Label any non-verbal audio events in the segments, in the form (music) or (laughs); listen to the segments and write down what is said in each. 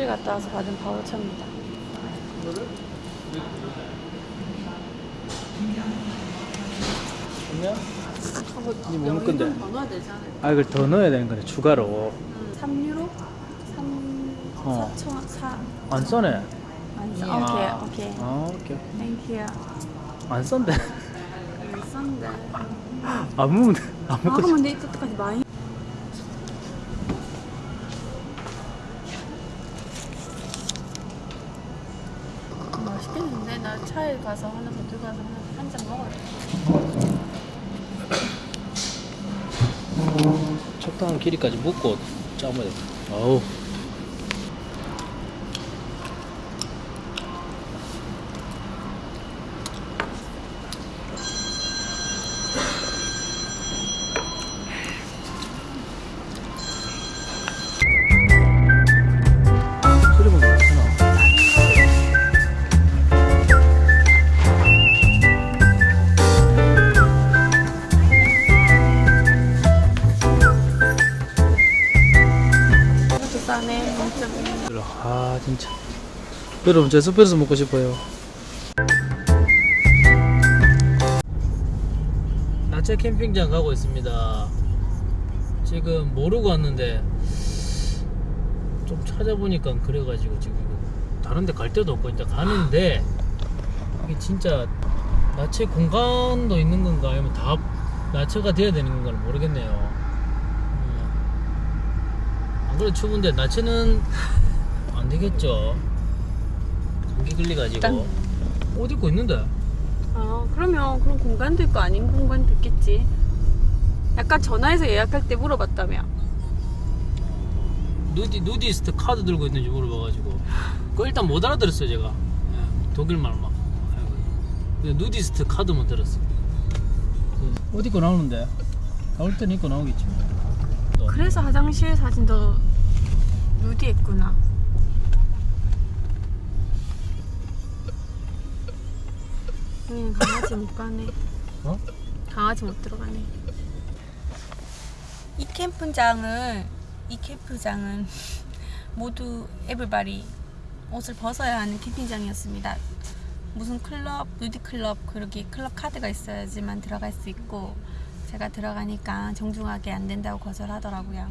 화장실 갔다 와서 받은 바우처입니다. 그냥 이뭐 먹을 건데? 아 이걸 더 넣어야 되는 거네 추가로 3유로? 3... 어. 4천... 4... 안 써네 안 써. 아. 오케이 오케이. 아 오케이 땡큐. 안 썼네 안 썼는데. 안 돼. 안아 먹고 싶어 근데 이때까지 많이 차에 가서 하나 더 들고 가서 한 잔 먹어야 돼. 적당한 길이까지 묶고 짜면 돼 어우 여러분 저 스프레소 먹고 싶어요 나체 캠핑장 가고 있습니다 지금 모르고 왔는데 좀 찾아보니까 그래가지고 지금 다른 데 갈 데도 없고 일단 가는데 이게 진짜 나체 공간도 있는 건가 아니면 다 나체가 돼야 되는 건가 모르겠네요 음. 안 그래도 추운데 나체는 안 되겠죠. 걸려가지고 일단- 옷 입고 있는데. 아 그러면 그런 공간도 있고 아닌 공간도 있겠지. 약간 전화해서 예약할 때 물어봤다며. 누디 누디스트 카드 들고 있는지 물어봐가지고 그 일단 못 알아들었어요 제가 예, 독일말 막. 아이고. 근데 누디스트 카드만 들었어. 옷 입고 나오는데 나올 때는 입고 나오겠지. 뭐. 또. 그래서 화장실 사진도 누디했구나. 여기는 강아지 못 가네. (laughs) 어? 강아지 못 들어가네. 이 캠프장을 이 캠프장은 (laughs) 모두 에블바리 옷을 벗어야 하는 캠핑장이었습니다. 무슨 클럽, 누디 클럽 그렇게 클럽 카드가 있어야지만 들어갈 수 있고 제가 들어가니까 정중하게 안 된다고 거절하더라고요.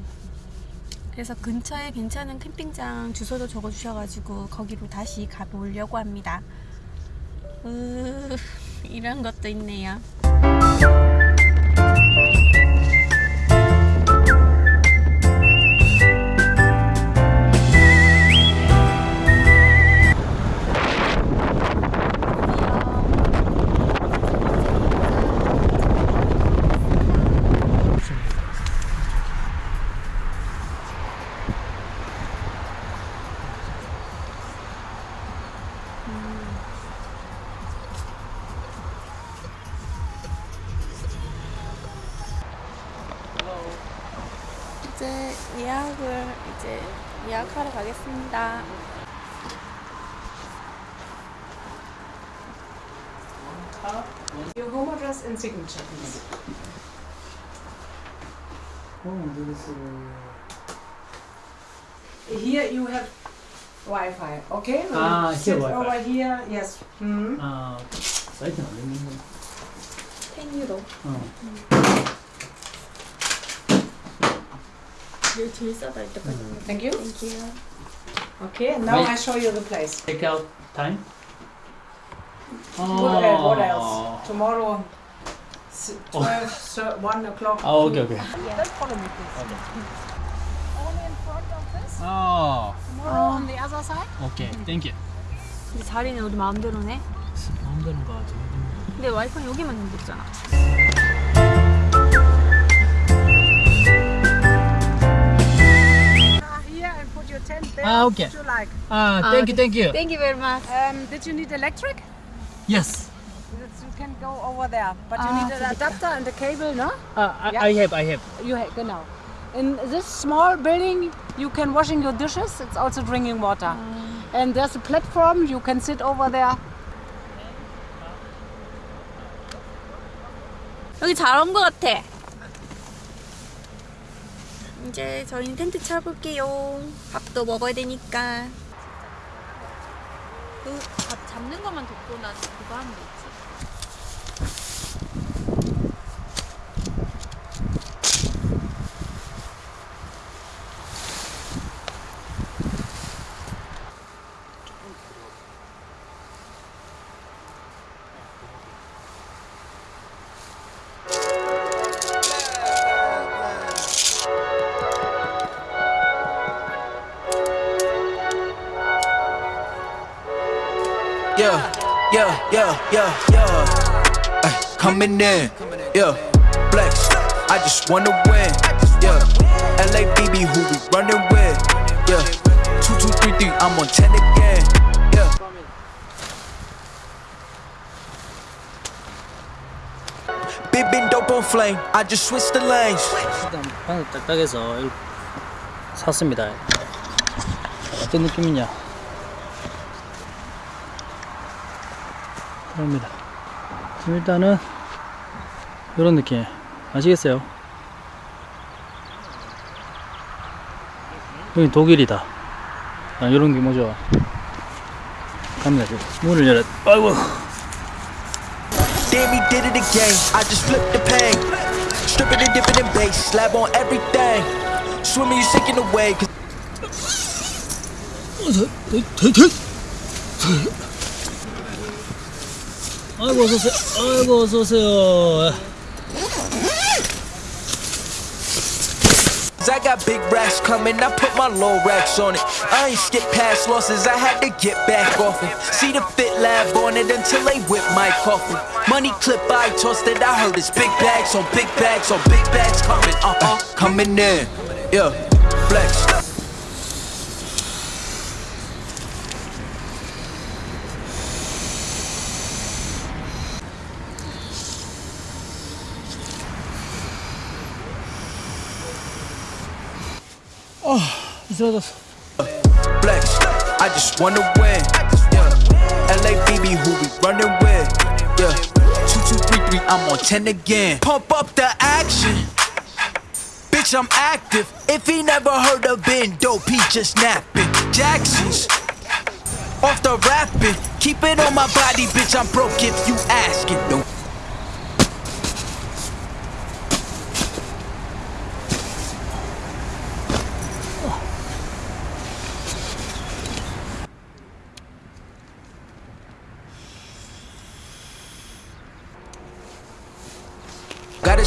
그래서 근처에 괜찮은 캠핑장 주소도 적어주셔가지고 거기로 다시 가보려고 합니다. 으, 이런 것도 있네요. 이제 예약을 이제 예약하러 가겠습니다. Your home address and signature, please. Here you have Wi-Fi, okay? When Ah, you here sit Wi-Fi. over here, yes. Hmm. 아 사이트는 안 되는 거. 10유로. 어. 이 게 제일 싸다 이때까지. Thank you. 땡큐. Okay, and now Wait. I show you the place. Take out time. What, uh, what 어. else? Tomorrow, s- 12, thir- 1 o'clock. 아 오케이 오케이. Don't follow me, please. Only in front of this. 아 Tomorrow on the other side. 오케이 땡큐. 근데 자리는 우리 마음대로네. 마음대로 가. 근데 와이파이 여기만 있는 거잖아. Here and put your tent there. Ah, okay. What you like. 아 아, 땡큐 땡큐. Thank you very much. Um, did you need electric? Yes. That's- You can go over there, but you Ah, need an adapter and a cable, no? 아 I, Yeah. I have I have. You ha- genau. In this small building, you can washing your dishes. It's also drinking water. And there's a platform. You can sit over there. 여기 잘 온 것 같아. 이제 저희는 텐트 쳐볼게요. 밥도 먹어야 되니까. 밥 잡는 것만 돕고 난 그거 하면 되지. Yeah, yeah, yeah, yeah, yeah. Ay, coming in, yeah. Flex, I just wanna win, yeah. LABB, who we running with, yeah. Two, two, three, three, I'm on ten again, yeah. Big been dope on flame, I just switched the lanes. 일단 바늘 딱딱해서 이거 샀습니다. 어떤 느낌이냐? 그럽니다. 지금 일단은 이런 느낌 아시겠어요? 여기 독일이다. 아, 이런 게 뭐죠? 갑니다. 지금 문을 열어. 아이고. Damn, he did it again. I just flipped the pain. Strip it and dip it in base. Slab on everything. Swimming, you sinking away. Cause 아이고 어서오세요. 아이고 어서오세요. I got big racks coming, I put my low racks on it. I ain't skip past losses, I had to get back off it. See the fit lab on it until they whip my coffin. Money clip, I tossed it, I heard it's big bags on big bags on big bags coming, uh uh, coming in. Yeah, flex. These are. Flex, I just wanna win. Yeah. LA BB, who we running with? Yeah. Two two three three, I'm on ten again. Pump up the action. Bitch, I'm active. If he never heard of Ben Dope, he just napping. Jackson's off the rapping. Keep it on my body, bitch. I'm broke if you asking. No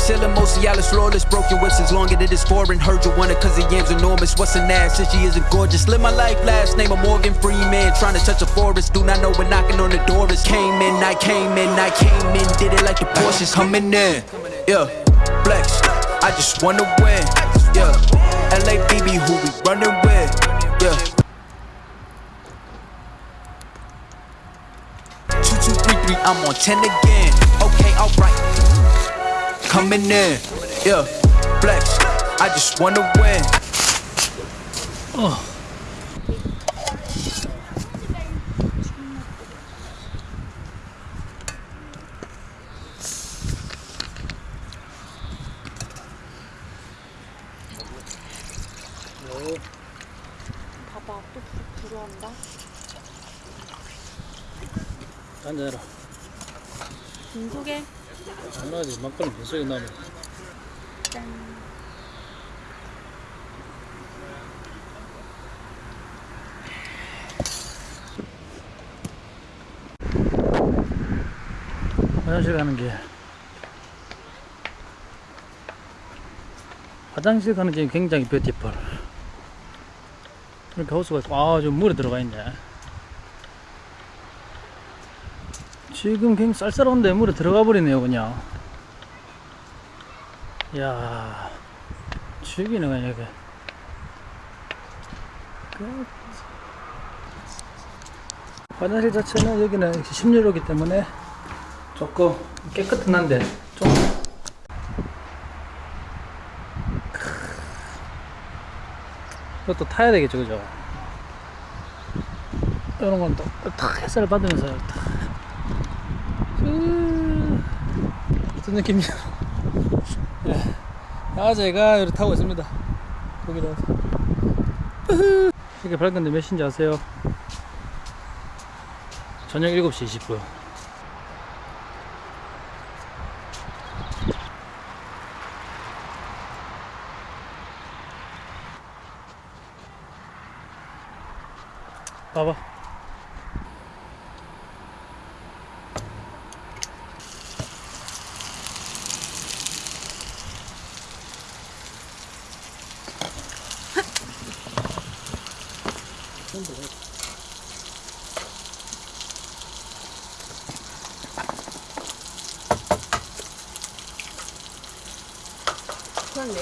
Ceiling, Mosialis, flawless, broken whips is longer than this foreign. Heard you want it cause the yam's enormous. What's an ass? Since she isn't gorgeous. Live my life, last name of Morgan Freeman. Trying to touch a forest. Do not know when knocking on the door is. Came in, I came in, I came in. Did it like the Porsches coming in. Yeah, flex. I just wanna win. Yeah, LABB, who we running with. Yeah. Two, two, three, three, I'm on 10 again. Coming in. Yeah, flex. I just wanna win. 봐봐, 또 불, 들어온다. 앉아라. 중국에 장난하지 막걸리 무속에 나면 짠. 화장실 가는 길. 화장실 가는 길이 굉장히 뷰티풀. 이렇게 호수가 있고, 아, 좀 물에 들어가 있네. 지금 굉장히 쌀쌀한 데 물에 들어가 버리네요, 그냥. 이야, 죽이네, 그냥 이게. 그- 화장실 자체는 여기는 심유로기 때문에 조금 깨끗은 한데 좀 이것도 타야 되겠죠 그죠 이런 건또 탁 햇살을 받으면서 탁 음, 어떤 느낌이야? (laughs) 예. 아재가 이렇게 타고 있습니다. 거기다. 이게 밝은데 몇 시인지 아세요? 저녁 7시 20분 봐봐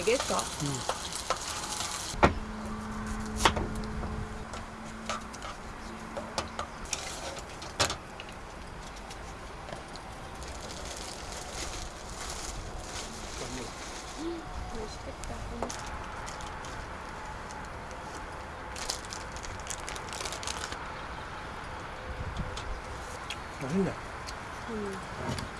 그냥 내겠어. 맛있네 소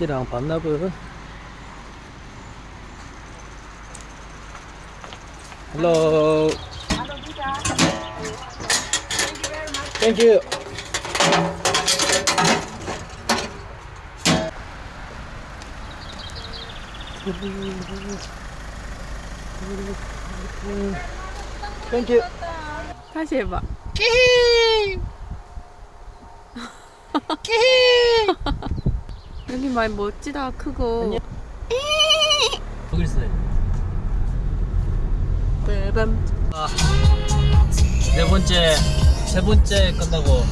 키랑 반납은 헬로 땡큐 땡큐 다시 해봐. 여기 많이 멋지다 크고. 여기 있어요 빠밤. 네 번째, 세 번째 끝나고